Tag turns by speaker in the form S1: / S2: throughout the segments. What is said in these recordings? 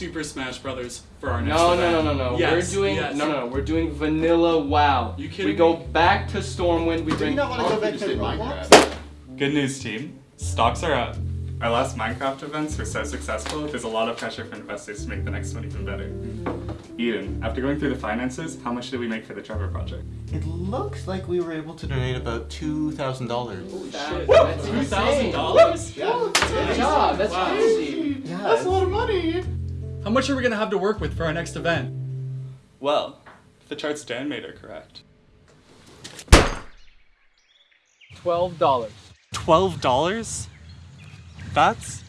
S1: Super Smash Brothers for our next
S2: No,
S1: event.
S2: no, no, no, no.
S1: Yes,
S2: we're doing
S1: yes.
S2: no, no, no. We're doing Vanilla WoW.
S1: You kidding
S2: we go
S1: me?
S2: back to Stormwind. We bring.
S3: Do you not want to go back to?
S4: Minecraft.
S5: Good news, team. Stocks are up. Our last Minecraft events were so successful, there's a lot of pressure for investors to make the next one even better. Eden, after going through the finances, how much did we make for the Trevor project?
S3: It looks like we were able to donate about two thousand dollars.
S2: Shit, that's
S1: Two
S2: insane.
S1: thousand dollars?
S2: Good job. That's
S1: Wow.
S2: crazy.
S3: Yeah,
S4: That's a lot of money.
S1: How much are we gonna have to work with for our next event?
S5: Well, if the charts Dan made are correct.
S2: Twelve dollars.
S5: Twelve dollars? That's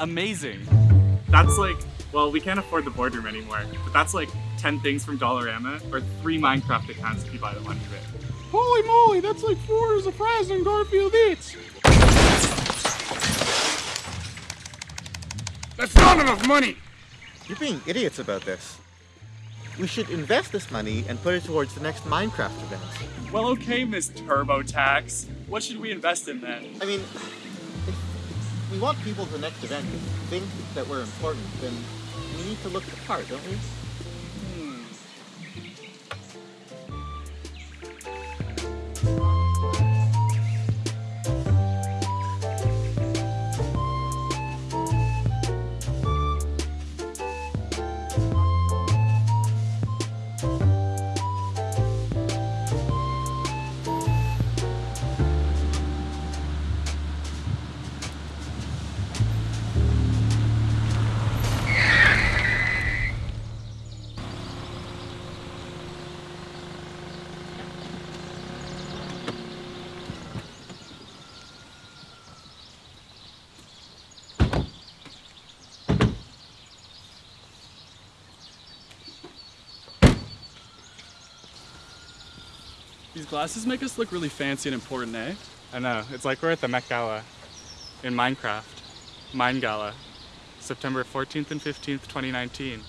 S5: amazing. That's like, well, we can't afford the boardroom anymore, but that's like 10 things from Dollarama or three Minecraft accounts if you buy the one bit.
S4: Holy moly, that's like four orders of fries and Garfield Eats. That's not enough money.
S3: You're being idiots about this. We should invest this money and put it towards the next Minecraft event.
S5: Well, okay, Miss TurboTax.
S1: What should we invest in then?
S3: I mean, if we want people at the next event to think that we're important, then we need to look the part, don't we?
S1: These glasses make us look really fancy and important, eh?
S5: I know, it's like we're at the Met Gala in Minecraft. Mine Gala, September 14th and 15th, 2019.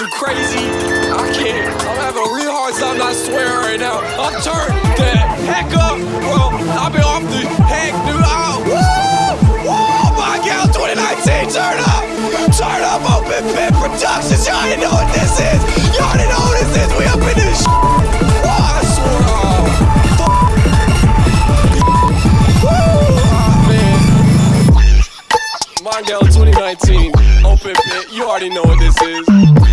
S6: To crazy. I can't. I'm having a real hard time not swearing right now. I'm turned the heck up, bro. I've been off the heck, dude. Oh, woo! Woo! Markel 2019, turn up! Turn up Open Pit Productions. Y'all already know what this is. Y'all already know what this is. We up in this shit. Oh, I swear. Uh, oh! Oh, man. Mondale 2019, open pit, you already know what this is.